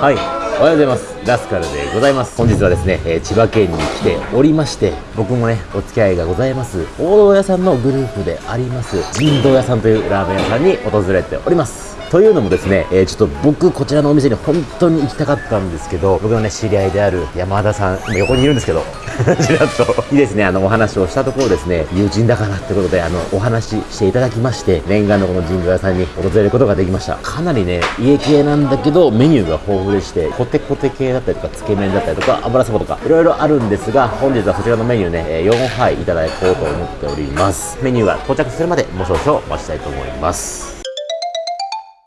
はい。おはようございます。ラスカルでございます。本日はですね、えー千葉県に来ておりまして僕もねお付き合いがございます。王道屋さんのグループであります。神道屋さんというラーメン屋さんに訪れております。というのもですね、えーちょっと僕こちらのお店に本当に行きたかったんですけど僕のね知り合いである山田さん今横にいるんですけど ちらっと。にですねあのお話をしたところですね友人だからってことであのお話していただきまして念願のこの神宮屋さんに訪れることができました。かなりね家系なんだけどメニューが豊富でしてコテコテ系だったりとかつけ麺だったりとか油そばとかいろいろあるんですが本日はそちらのメニューね4杯いただこうと思っております。メニューが到着するまでもう少々お待ちしたいと思います。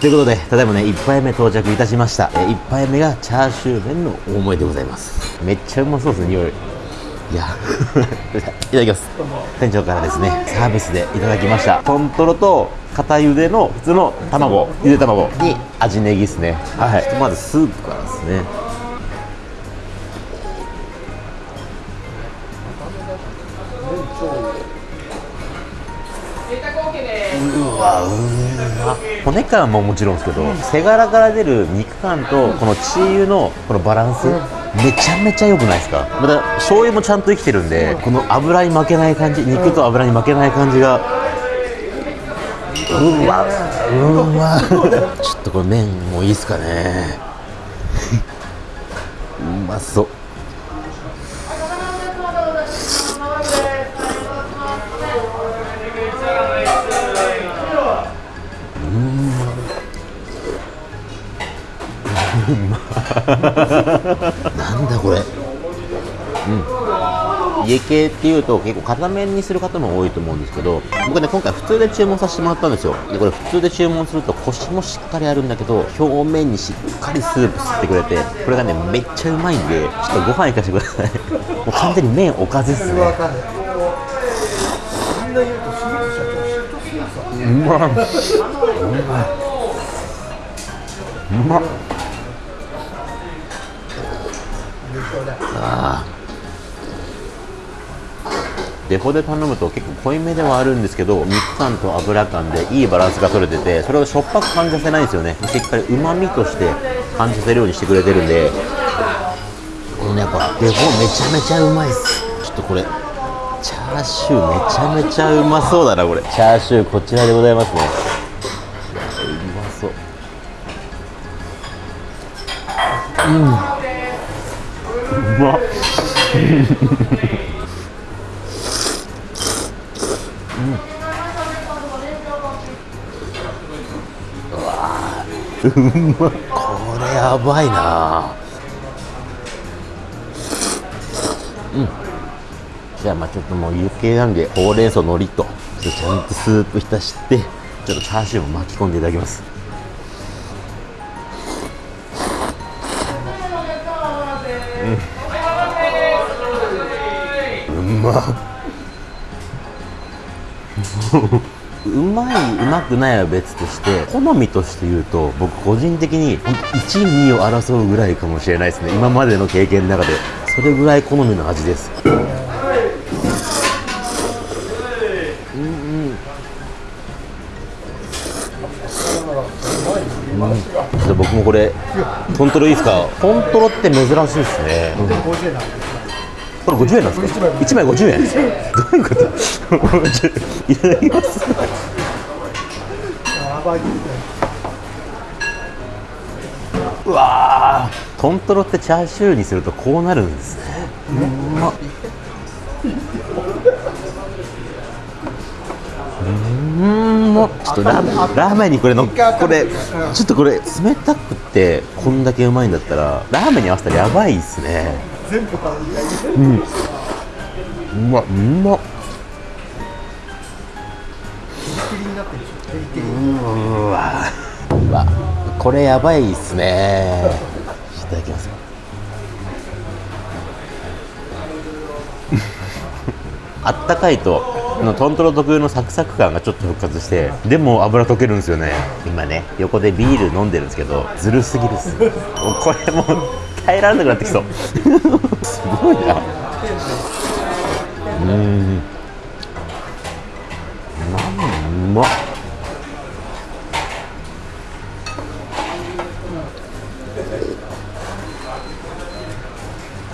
ということで、ただいまね、1杯目到着いたしました。え1杯目がチャーシュー麺の大盛りでございます。めっちゃうまそうですね、匂い。いや、いただきます。店長からですね、サービスでいただきました。トントロと片茹での普通の卵、ゆで卵に味ネギですね。はい。まずスープからですね。骨感ももちろんですけど背柄から出る肉感とこのチー油のこのバランスめちゃめちゃ良くないですか？また醤油もちゃんと生きてるんでこの油に負けない感じ肉と油に負けない感じがうわうわ。ちょっとこれ麺もいいですかね。うまそうなんだこれ。うん。家系っていうと結構片面にする方も多いと思うんですけど僕ね今回普通で注文させてもらったんですよ。でこれ普通で注文するとコシもしっかりあるんだけど表面にしっかりスープ吸ってくれてこれがねめっちゃうまいんでちょっとご飯いかしてください。もう完全に麺おかずっすね。うまっうまっあー。デフォで頼むと結構濃いめではあるんですけど肉感と油感でいいバランスが取れててそれをしょっぱく感じさせないんですよね。しっかりうまみとして感じさせるようにしてくれてるんで。このねやっぱデフォめちゃめちゃうまいっす。ちょっとこれチャーシューめちゃめちゃうまそうだなこれ。チャーシューこちらでございますね。うまそう。うんうまっうまこれやばいな。うん。じゃあまあちょっともう有形なんでほうれん草のりととちゃんとスープ浸してちょっとチャーシューも巻き込んでいただきます。まっうまいうまくないは別として好みとして言うと僕個人的にほんと1位2位を争うぐらいかもしれないですね。今までの経験の中で。それぐらい好みの味です。うんうん。ちょっと僕もこれトントロいいですか？トントロって珍しいですね、うん。50円なんでこれ50円なんですか？1枚50円。どういうこと？いただきますやばいうわー。トントロってチャーシューにするとこうなるんですね。うまっ。うん。まちょっとラーラーメンにこれのこれちょっとこれ冷たくってこんだけうまいんだったらラーメンに合わせたらやばいっすね。全部食べてうまっうまっ。ピリピリになってるでしょ。ピリピリうわ。うわ。これやばいっすね。いただきますあったかいとこのトントロ特有のサクサク感がちょっと復活してでも油溶けるんですよね。今ね横でビール飲んでるんですけどずるすぎるっす。これもう耐えられなくなってきそう。すごいな。うんうまっ。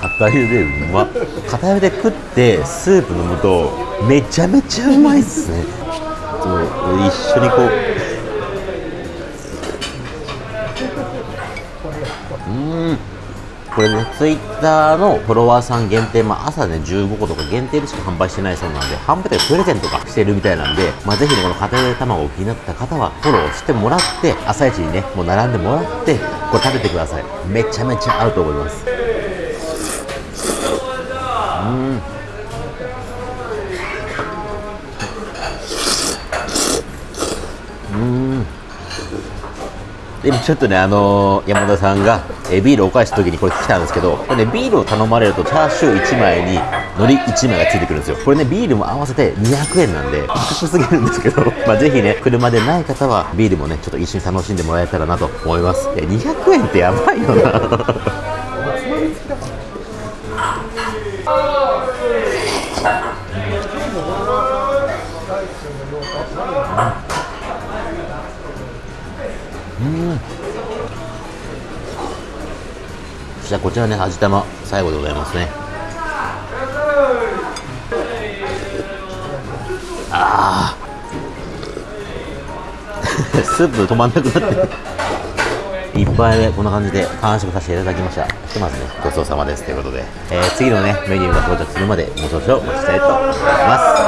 片茹でうまっ。片茹で食ってスープ飲むとめちゃめちゃうまいっすね。ちょっと一緒にこう。うん。これね、ツイッターのフォロワーさん限定、まあ、朝ね、15個とか限定でしか販売してないそうなんで、販売とかプレゼントとかしてるみたいなんで、まあ、ぜひね、この片茹で卵を気になった方は、フォローしてもらって、朝一にね、もう並んでもらって、これ食べてください。めちゃめちゃ合うと思います。うん。うん。でもちょっとね、あのー山田さんが、えビールをお返した時にこれ来たんですけど、これね、ビールを頼まれるとチャーシュー1枚に海苔1枚がついてくるんですよ。これね、ビールも合わせて200円なんで、高すぎるんですけど、まあぜひね、車でない方はビールもね、ちょっと一緒に楽しんでもらえたらなと思います。え200円ってやばいよな。つ ましたこちらね、味玉、最後でございますね。ああ。スープ止まんなくなって。いっぱいでこんな感じで完食させていただきました。ひとまずね、ごちそうさまですということで、えー次のね、メニューが到着するまでもう少々お待ちしたいと思いま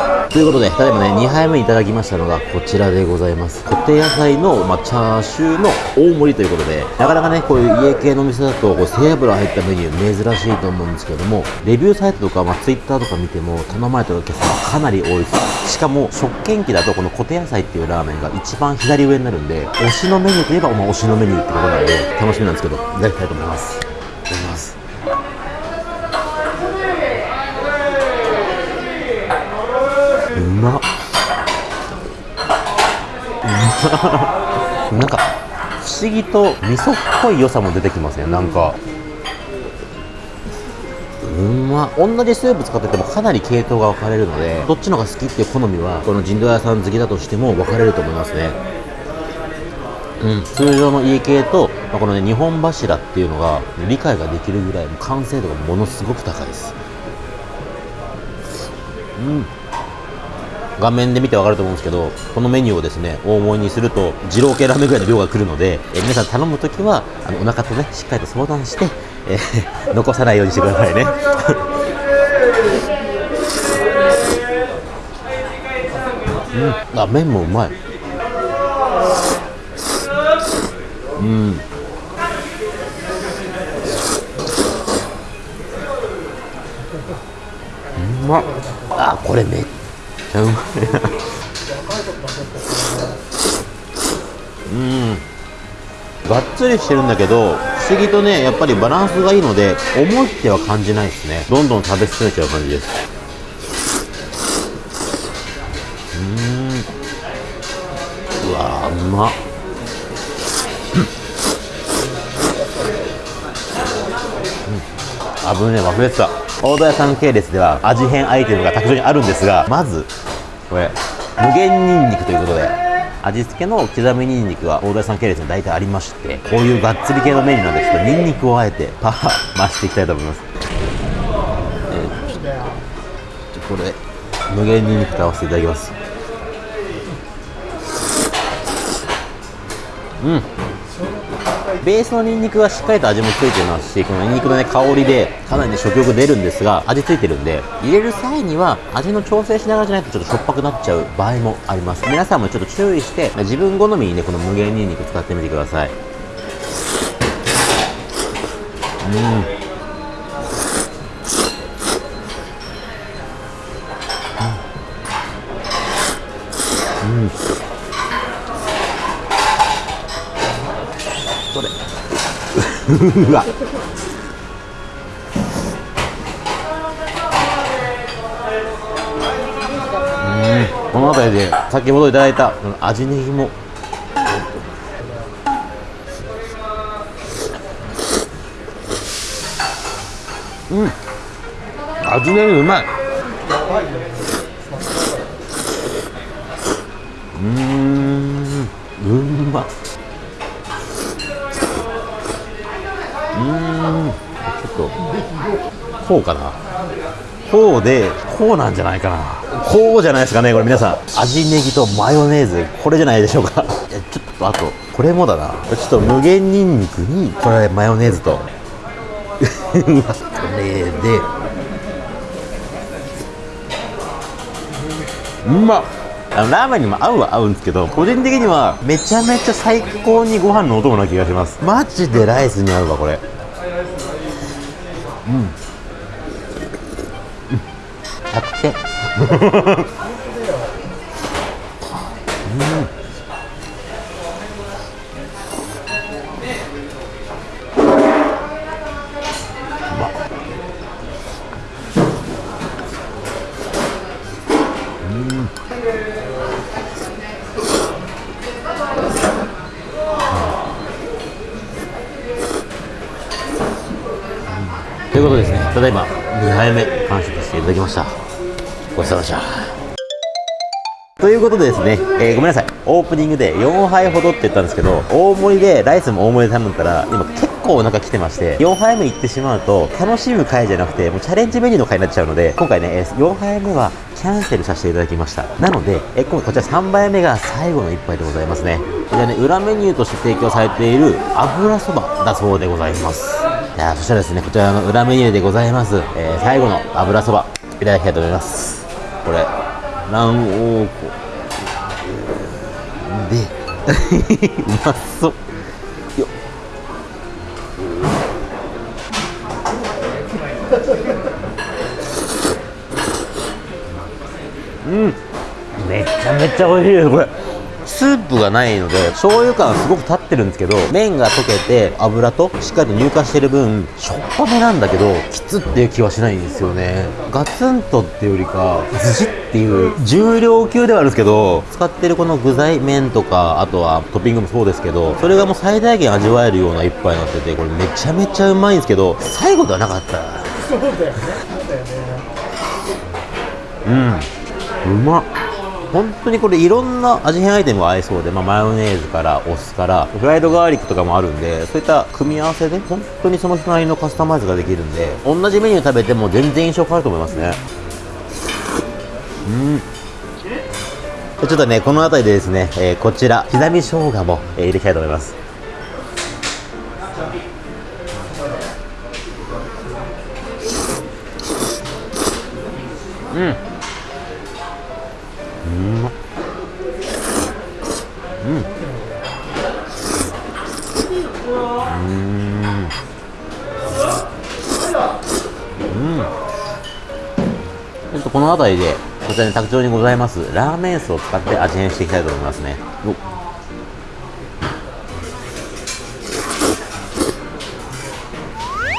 す。ということで、ただいまね、2杯目いただきましたのがこちらでございます。コテ野菜の、まあ、チャーシューの大盛りということで、なかなかね、こういう家系のお店だと、こう背脂入ったメニュー珍しいと思うんですけども、レビューサイトとか、まあ、ツイッターとか見ても、頼まれてるお客さんがかなり多いです。しかも、食券機だと、このコテ野菜っていうラーメンが一番左上になるんで、推しのメニューといえば、まあ、推しのメニューってことなんで、楽しみなんですけど、いただきたいと思います。いただきます。うまっ。うまっ。なんか、不思議と味噌っぽい良さも出てきますね、なんか。うまっ同じスープ使っててもかなり系統が分かれるのでどっちのが好きっていう好みはこの人道屋さん好きだとしても分かれると思いますね。うん、通常の家系と、まあ、このね日本柱っていうのが理解ができるぐらい完成度がものすごく高いです。うん。画面で見てわかると思うんですけどこのメニューをですね大盛りにすると二郎系ラーメンぐらいの量が来るので、え皆さん頼むときはあのお腹とねしっかりと相談して、え 残さないようにしてくださいね。うん、あ麺もうまい。うん。うまっ。あこれめゃうまいうん。がっつりしてるんだけど不思議とねやっぱりバランスがいいので重いっては感じないですね。どんどん食べ進めちゃう感じです。うん。うわうまっあぶね忘れてた。大戸屋さん系列では味変アイテムが卓上にあるんですがまずこれ無限ニンニクということで味付けの刻みニンニクは大戸屋さん系列に大体ありましてこういうがっつり系のメニューなんでちょっとニンニクをあえてパワー増していきたいと思います、えーちょちょこれ無限ニンニクと合わせていただきます。うん。ベースのニンニクはしっかりと味もついてますしこのニンニクの、ね、香りでかなり、ね、食欲出るんですが味ついてるんで入れる際には味の調整しながらじゃないとちょっとしょっぱくなっちゃう場合もあります。皆さんもちょっと注意して自分好みにねこの無限ニンニク使ってみてください。うん。うわ。うん。この辺りで先ほどいただいた味ネギも。うん。味ネギうまい。うん。うんまっうーん。ちょっとこうかな。こうでこうなんじゃないかな。こうじゃないですかねこれ皆さん。味ネギとマヨネーズこれじゃないでしょうか。ちょっとあと。これもだな。ちょっと無限にんにくにこれマヨネーズと。これで。うまっあのラーメンにも合うは合うんですけど個人的にはめちゃめちゃ最高にご飯のお供な気がします。マジでライスに合うわこれ。うん。100点とただいま2杯目完食していただきました。ごちそうさまでした。ということでですね、えーごめんなさい。オープニングで4杯ほどって言ったんですけど、大盛りで、ライスも大盛りで頼んだら、今結構お腹来てまして、4杯目行ってしまうと、楽しむ回じゃなくて、もうチャレンジメニューの回になっちゃうので、今回ね、4杯目はキャンセルさせていただきました。なので、えー今回こちら3杯目が最後の1杯でございますね。こちらね、裏メニューとして提供されている油そばだそうでございます。いやそしたらですね、こちらの裏メニューでございます、えー最後の油そば、いただきたいと思います。これ、卵黄粉。で、うまそう。よっうん、めちゃめちゃ美味しいです、これ。スープがないので醤油感すごく立ってるんですけど麺が溶けて油としっかりと乳化してる分しょっぱめなんだけどきつっていう気はしないんですよね。ガツンとっていうよりかずしっていう重量級ではあるんですけど使ってるこの具材麺とかあとはトッピングもそうですけどそれがもう最大限味わえるような一杯になっててこれめちゃめちゃうまいんですけど最後ではなかった。そうだよね。だよね。うん。うまっ本当にこれいろんな味変アイテムが合いそうで、まあ、マヨネーズからお酢からフライドガーリックとかもあるんでそういった組み合わせで本当にその人なりのカスタマイズができるんで同じメニュー食べても全然印象変わると思いますね。うん。ちょっとねこの辺りでですね、えーこちら刻み生姜も、えー入れたいと思います。うん。の辺りで、こちらに卓上にございます、ラーメン酢を使って味変していきたいと思いますね。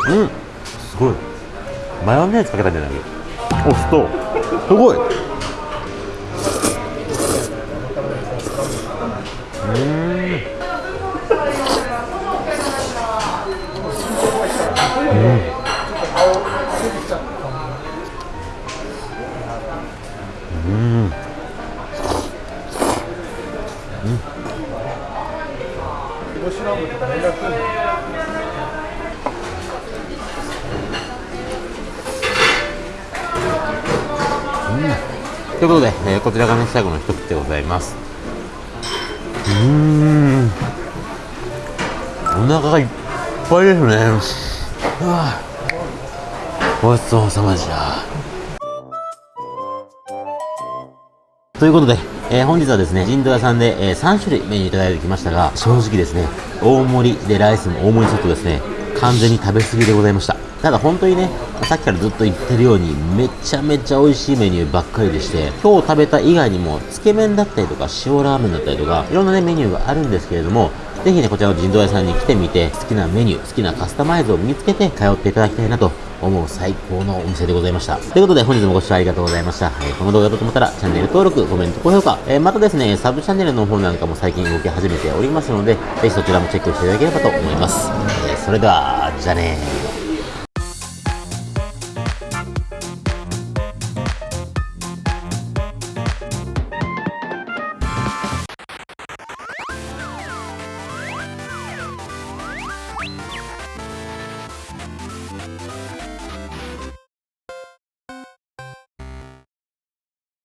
うん、すごい。マヨネーズかけたんじゃない？お酢と、すごい。煮干しラムとか連絡来るのということで、えーこちらがね、最後の一口でございます。うーん。お腹がいっぱいですね。うわごちそうさまでした。ということで、えー本日はですね、陣道屋さんで、えー3種類メニューいただいてきましたが、正直ですね、大盛りでライスも大盛りセットですね、完全に食べ過ぎでございました。ただ本当にね、さっきからずっと言ってるように、めちゃめちゃ美味しいメニューばっかりでして、今日食べた以外にも、つけ麺だったりとか、塩ラーメンだったりとか、いろんなね、メニューがあるんですけれども、ぜひね、こちらの人道屋さんに来てみて、好きなメニュー、好きなカスタマイズを身につけて通っていただきたいなと思う最高のお店でございました。ということで、本日もご視聴ありがとうございました。えーこの動画だと思ったら、チャンネル登録、コメント、高評価、えーまたですね、サブチャンネルの方なんかも最近動き始めておりますので、ぜひそちらもチェックしていただければと思います。えーそれでは、じゃあねー。